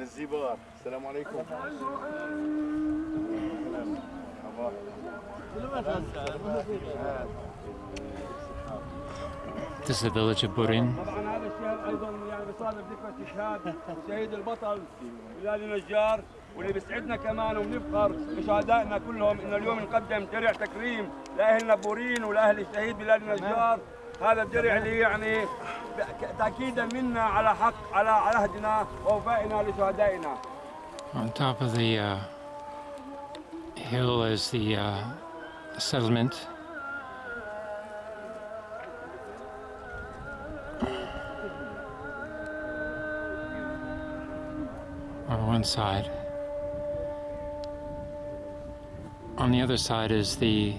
من الزيبار السلام عليكم. This is the village of Burin. طبعا هذا الشهر أيضا يعني بصادف ذكرى استشهاد الشهيد البطل بلال نجار واللي بيسعدنا كمان وبنفخر بشهدائنا كلهم. إنه اليوم نقدم درع تكريم لاهلنا بورين ولأهل الشهيد بلال نجار هذا الدرع اللي يعني ب- تاكيدا منا على حق على عهدنا ووفائنا لشهدائنا On top of the uh, hill is the uh, settlement. On one side. On the other side is the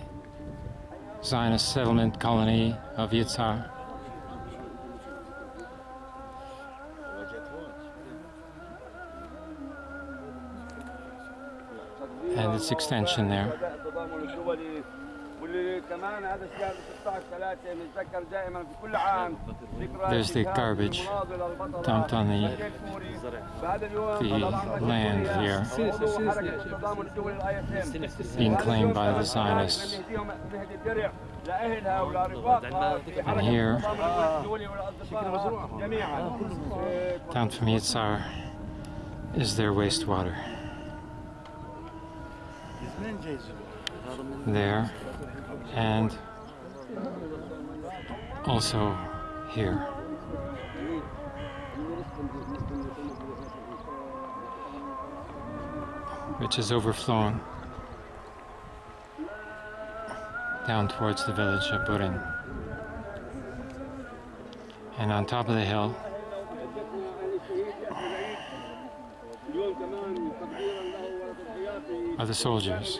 Zionist settlement colony of Yitzhar. and its extension there. There's the garbage dumped on the, the land here, being claimed by the Zionists. And here, down from Yitzhar, is their wastewater. There and also here. Which is overflowing down towards the village of Burin. And on top of the hill the soldiers.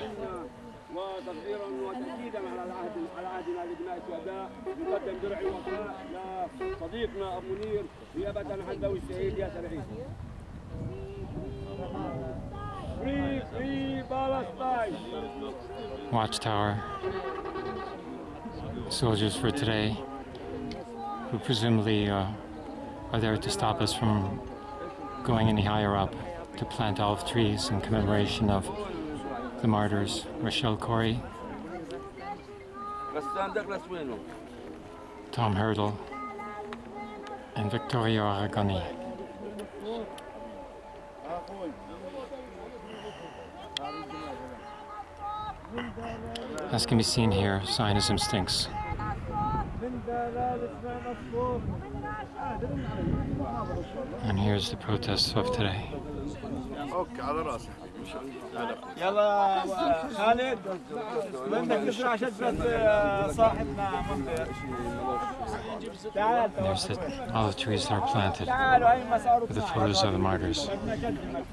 Watchtower. Soldiers for today, who presumably uh, are there to stop us from going any higher up to plant olive trees in commemoration of the martyrs, Rachel Corrie, Tom Hurndall, and Vittorio Arrigoni. As can be seen here, Zionism stinks. And here's the protests of today. Oh, اوكي على راسي يلا خالد بدك تزرع شجرة صاحبنا منذر تعال There's the olive trees that are planted تعالوا هاي مسار with the photos of the martyrs. بدنا نقدمك